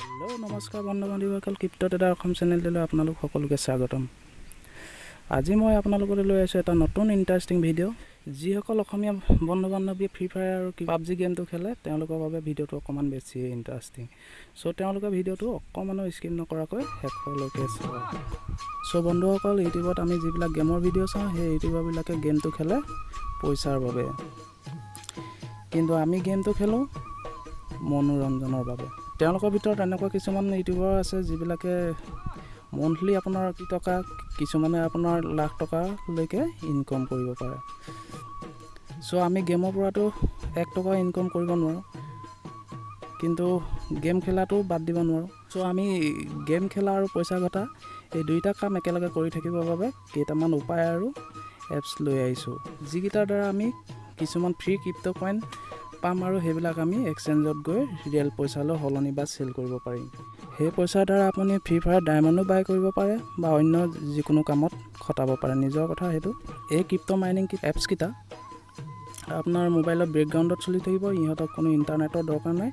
Hello নমস্কাৰ বন্ধু বান্ধৱীসকল crept এটা অসম চেনেলটোলৈ আপোনালোক সকলোকে স্বাগতম। আজি মই আপোনালোকলৈ লৈ আহিছোঁ এটা নতুন ইণ্টাৰেষ্টিং ভিডিঅ' যিসকল অসমীয়া বন্ধু বান্ধৱীয়ে ফ্ৰী ফায়াৰ আৰু পাবজি গেমটো খেলে তেওঁলোকৰ বাবে ভিডিঅ'টো অকণমান বেছি ইণ্টাৰেষ্টিং চ' তেওঁলোকে ভিডিঅ'টো অকণমানো স্কিপ নকৰাকৈ শেষলৈকে চাওক চ' বন্ধুসকল ইউটিউবত আমি যিবিলাক গেমৰ ভিডিঅ' চাওঁ সেই ইউটিউবাৰবিলাকে গেমটো খেলে পইচাৰ বাবে। কিন্তু আমি গেমটো খেলোঁ মনোৰঞ্জনৰ বাবে। তেওঁলোকৰ ভিতৰত এনেকুৱা কিছুমান ইউটিউবাৰ আছে যিবিলাকে মন্থলি আপোনাৰ টকা কিছুমানে আপোনাৰ লাখ টকালৈকে ইনকম কৰিব পাৰে। চ' আমি গেমৰ পৰাতো এক টকা ইনকম কৰিব নোৱাৰোঁ। কিন্তু গেম খেলাটো বাদ দিব নোৱাৰোঁ। চ' আমি গেম খেলা আৰু পইচা ঘটা এই দুইটা কাম একেলগে কৰি থাকিবৰ বাবে কেইটামান উপায় আৰু এপছ লৈ আহিছোঁ। যিকেইটাৰ দ্বাৰা আমি কিছুমান ফ্ৰী ক্ৰিপ্ট কইন পাম আৰু সেইবিলাক আমি এক্সচেঞ্জত গৈ ৰিয়েল পইচালৈ সলনি বা চেল কৰিব পাৰিম। সেই পইচাৰ দ্বাৰা আপুনি ফ্ৰী ফায়াৰ ডায়মণ্ডো বাই কৰিব পাৰে বা অন্য যিকোনো কামত খটাব পাৰে। নিজৰ কথা সেইটো। এই ক্ৰিপ্ট মাইনিং এপছকেইটা আপোনাৰ মোবাইলত বেকগ্ৰাউণ্ডত চলি থাকিব। ইহঁতক কোনো ইণ্টাৰনেটৰ দৰকাৰ নাই।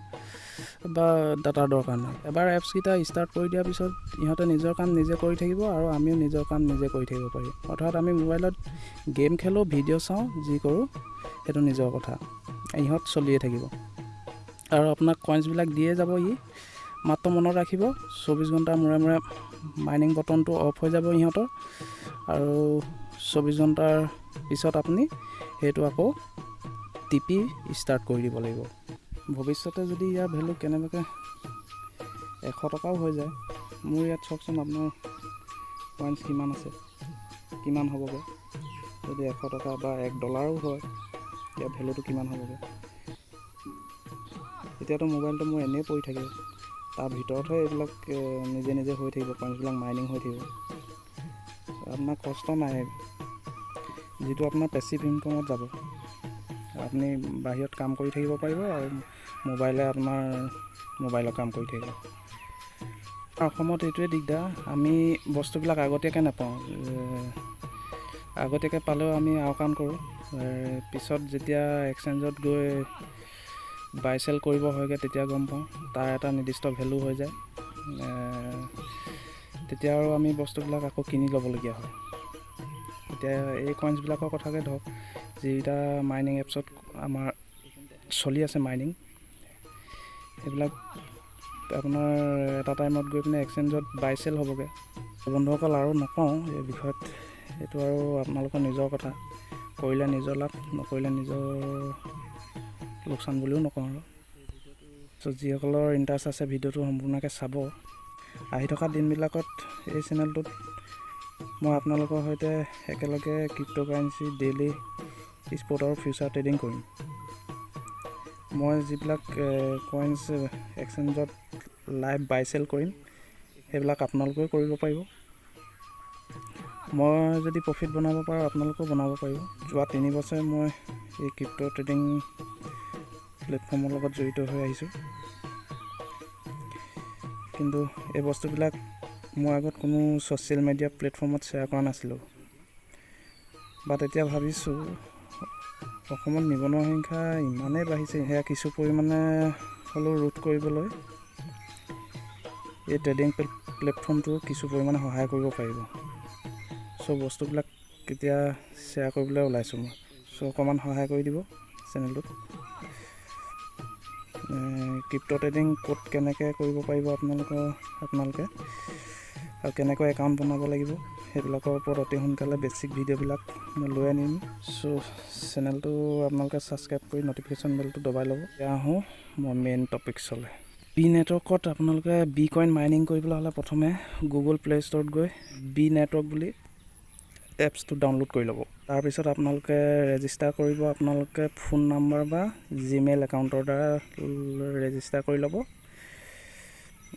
বা ডাটাৰ দৰকাৰ নাই। এবাৰ এপছকেইটা ষ্টাৰ্ট কৰি দিয়াৰ পিছত ইহঁতে নিজৰ কাম নিজে কৰি থাকিব আৰু আমিও নিজৰ কাম নিজে কৰি থাকিব পাৰিম অৰ্থাৎ আমি মোবাইলত গেম খেলোঁ ভিডিঅ' চাওঁ যি কৰোঁ সেইটো নিজৰ কথা। ইহঁত চলিয়ে থাকিব। আৰু আপোনাক কইনছবিলাক দিয়ে যাব ই। মাত্ৰ মনত ৰাখিব চৌবিছ ঘণ্টাৰ মূৰে মূৰে মাইনিং বটনটো অফ হৈ যাব ইহঁতৰ। আৰু চৌবিছ ঘণ্টাৰ পিছত আপুনি সেইটো আকৌ টিপি ষ্টাৰ্ট কৰি দিব লাগিব। ভৱিষ্যতে যদি ইয়াৰ ভেলু কেনেবাকৈ এশ টকাও হৈ যায় মোৰ ইয়াত চাওকচোন আপোনাৰ কইনছ কিমান আছে কিমান হ'বগৈ। যদি এশ টকা বা এক ডলাৰো হয় ইয়াৰ ভেলুটো কিমান হ'বগৈ। এতিয়াতো মোবাইলটো মোৰ এনেই পৰি থাকে তাৰ ভিতৰতহে এইবিলাক নিজে নিজে হৈ থাকিব কইনছবিলাক মাইনিং হৈ থাকিব। আপোনাৰ কষ্ট নাই। যিটো আপোনাৰ পেচিভ ইনকমত যাব। আপুনি বাহিৰত কাম কৰি থাকিব পাৰিব আৰু মোবাইলে আপোনাৰ মোবাইলৰ কাম কৰি থাকিব। অসমত এইটোৱে দিগদাৰ। আমি বস্তুবিলাক আগতীয়াকৈ নাপাওঁ। আগতীয়াকৈ পালেও আমি আওকাণ কৰোঁ। পিছত যেতিয়া এক্সচেঞ্জত গৈ বাই চেল কৰিব হয়গৈ তেতিয়া গম পাওঁ তাৰ এটা নিৰ্দিষ্ট ভেলু হৈ যায়। তেতিয়া আৰু আমি বস্তুবিলাক আকৌ কিনি ল'বলগীয়া হয়। এতিয়া এই কইনছবিলাকৰ কথাকে ধৰক যিকেইটা মাইনিং এপছত আমাৰ চলি আছে মাইনিং সেইবিলাক আপোনাৰ এটা টাইমত গৈ পিনে এক্সচেঞ্জত বাই চেল হ'বগৈ। বন্ধুসকল আৰু নকওঁ এই বিষয়ত এইটো আৰু আপোনালোকৰ নিজৰ কথা। কৰিলে নিজৰ লাভ নকৰিলে নিজৰ লোকচান বুলিও নকওঁ আৰু। চ' যিসকলৰ ইণ্টাৰেষ্ট আছে ভিডিঅ'টো সম্পূৰ্ণকৈ চাব। আহি থকা দিনবিলাকত এই চেনেলটোত মই আপোনালোকৰ সৈতে একেলগে ক্ৰিপ্ট' কাৰেঞ্চি ডেইলি স্পট আৰু ফিউচাৰ ট্ৰেডিং কৰিম। মই যিবিলাক কইনছ এক্সচেঞ্জত লাইভ বাই চেল কৰিম সেইবিলাক আপোনালোকেও কৰিব পাৰিব। মই যদি প্ৰফিট বনাব পাৰোঁ আপোনালোকেও বনাব পাৰিব। যোৱা তিনি বছৰে মই এই ক্ৰিপ্ট' ট্ৰেডিং প্লেটফৰ্মৰ লগত জড়িত হৈ আহিছোঁ। কিন্তু এই বস্তুবিলাক মই আগত কোনো ছ'চিয়েল মিডিয়া প্লেটফৰ্মত শ্বেয়াৰ কৰা নাছিলোঁ। বাট এতিয়া ভাবিছোঁ অসমত নিবনুৱা সংখ্যা ইমানেই বাঢ়িছে সেয়া কিছু পৰিমাণে হ'লেও ৰোধ কৰিবলৈ এই ট্ৰেডিং প্লেটফৰ্মটো কিছু পৰিমাণে সহায় কৰিব পাৰিব। চ' বস্তুবিলাক কেতিয়া শ্বেয়াৰ কৰিবলৈ ওলাইছোঁ মই চ' অকণমান সহায় কৰি দিব চেনেলটোত ক্ৰিপ্ট' ট্ৰেডিং ক'ত কেনেকৈ কৰিব পাৰিব আপোনালোকৰ আপোনালোকে আৰু কেনেকৈ একাউণ্ট বনাব লাগিব সেইবিলাকৰ ওপৰত অতি সোনকালে বেছিক ভিডিঅ'বিলাক মই লৈ আনিম। চ' চেনেলটো আপোনালোকে ছাবস্ক্ৰাইব কৰি নটিফিকেশ্যন বেলটো দবাই ল'ব। এতিয়া আহোঁ মই মেইন টপিকছলৈ বি নেটৱৰ্কত আপোনালোকে বি কইন মাইনিং কৰিবলৈ হ'লে প্ৰথমে গুগল প্লে' ষ্ট'ৰত গৈ বি নেটৱৰ্ক বুলি এপছটো ডাউনলোড কৰি ল'ব। তাৰপিছত আপোনালোকে ৰেজিষ্টাৰ কৰিব আপোনালোকে ফোন নাম্বাৰ বা জিমেইল একাউণ্টৰ দ্বাৰা ৰেজিষ্টাৰ কৰি ল'ব।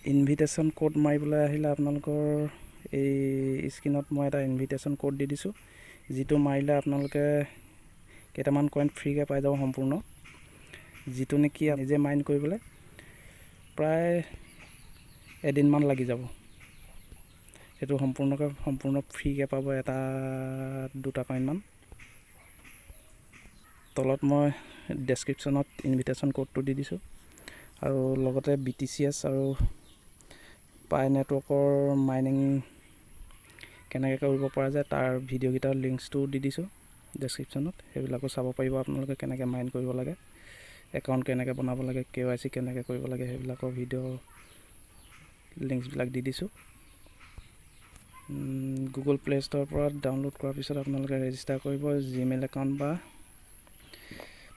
ইনভিটেশ্যন ক'ড মাৰিবলৈ আহিলে আপোনালোকৰ এই স্ক্ৰীণত মই এটা ইনভিটেশ্যন ক'ড দি দিছোঁ। যিটো মাৰিলে আপোনালোকে কেইটামান কইন ফ্ৰীকৈ পাই যাব সম্পূৰ্ণ। যিটো নেকি নিজে মাইণ্ড কৰিবলৈ প্ৰায় এদিনমান লাগি যাব। সেইটো সম্পূৰ্ণকৈ সম্পূৰ্ণ ফ্ৰীকৈ পাব এটা দুটা কইনমান তলত মই ডেছক্ৰিপশ্যনত ইনভিটেশ্যন ক'ডটো দি দিছোঁ। আৰু লগতে বি টি চি এছ আৰু পাই নেটৱৰ্কৰ মাইনিং কেনেকৈ কৰিব পৰা যায় তাৰ ভিডিঅ'কেইটাৰ লিংকছটোও দি দিছোঁ ডেছক্ৰিপশ্যনত সেইবিলাকো চাব পাৰিব আপোনালোকে কেনেকৈ মাইন কৰিব লাগে একাউণ্ট কেনেকৈ বনাব লাগে কে ৱাই চি কেনেকৈ কৰিব লাগে সেইবিলাকৰ ভিডিঅ' লিংকছবিলাক দি দিছোঁ। গুগল প্লে' ষ্ট'ৰৰ পৰা ডাউনলোড কৰাৰ পিছত আপোনালোকে ৰেজিষ্টাৰ কৰিব জিমেইল একাউণ্ট বা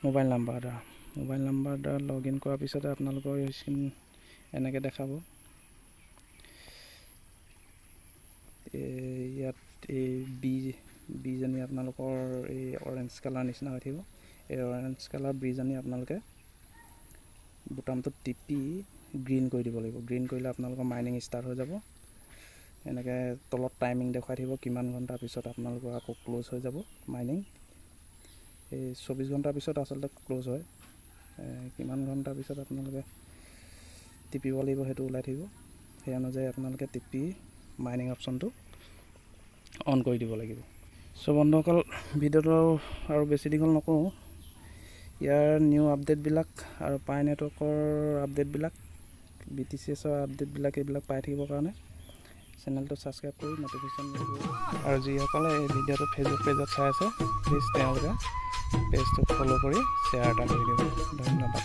মোবাইল নাম্বাৰ দ্বাৰা মোবাইল নাম্বাৰ দ্বাৰা লগ ইন কৰাৰ পিছতে আপোনালোকৰ স্ক্ৰীন এনেকৈ দেখাব এই ইয়াত এই বি বিজনী আপোনালোকৰ এই অৰেঞ্জ কালাৰ নিচিনা হৈ থাকিব। এই অৰেঞ্জ কালাৰ বিজনী আপোনালোকে বুটামটোত টিপি গ্ৰীণ কৰি দিব লাগিব। গ্ৰীণ কৰিলে আপোনালোকৰ মাইনিং ষ্টাৰ্ট হৈ যাব। এনেকৈ তলত টাইমিং দেখুৱাই থাকিব কিমান ঘণ্টাৰ পিছত আপোনালোকৰ আকৌ ক্ল'জ হৈ যাব মাইনিং এই চৌবিছ ঘণ্টাৰ পিছত আচলতে ক্ল'জ হয়। কিমান ঘণ্টাৰ পিছত আপোনালোকে টিপিব লাগিব সেইটো ওলাই থাকিব। সেই অনুযায়ী আপোনালোকে টিপি মাইনিং অপশ্যনটো অন কৰি দিব লাগিব। চ' বন্ধুসকল ভিডিঅ'টো আৰু বেছি দীঘল নকৰোঁ। ইয়াৰ নিউ আপডেটবিলাক আৰু পাই নেটৱৰ্কৰ আপডেটবিলাক বি টি চি এছৰ আপডেটবিলাক এইবিলাক পাই থাকিবৰ কাৰণে চেনেলটো ছাবস্ক্ৰাইব কৰি ন'টিফিকেশ্যন আৰু যিসকলে এই ভিডিঅ'টো ফেচবুক পেজত চাই আছে প্লিজ তেওঁলোকে পেজটো ফ'ল' কৰি শ্বেয়াৰ এটা কৰি দিব ধন্যবাদ